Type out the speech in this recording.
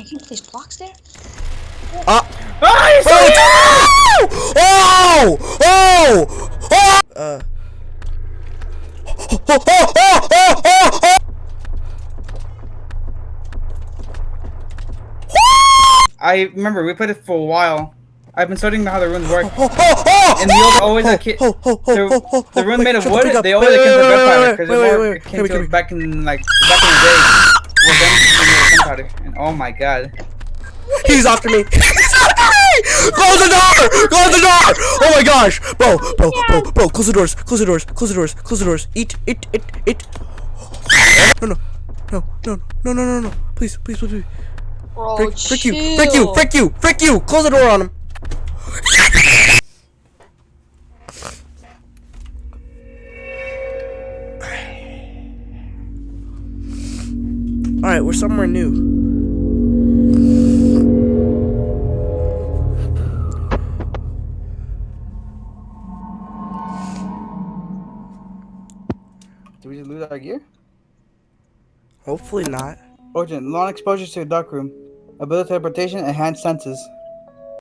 Can you place blocks there? Uh, Ah, you saw oh! Oh! Oh! Oh! Uh. Oh, oh, oh, oh, oh, oh! I remember we played it for a while. I've been studying how the runes work. Oh, oh, oh, And the old always a kid. oh, oh, oh, The, oh, oh, the oh, rune wait, made of shut the freak wood. up. They always Wait, like wait, the wait, gunpowder wait, because wait, it wait, more- wait, it wait, came wait, to wait. back in like back in the day. Well, then we made gunpowder. And oh my god. He's after me. He's after me! Close the door! Close the door! Oh my gosh! Bro, bro, bro, bro, close the doors, close the doors, close the doors, close the doors. Eat, eat, eat, eat. No, no, no, no, no, no, no, no. Please, please, please, please. Bro, Frick, frick you, frick you, frick you, frick you! Close the door on him. Alright, we're somewhere new. Did we just lose our gear? Hopefully not. Origin, long exposure to the dark room. Ability teleportation, enhanced senses.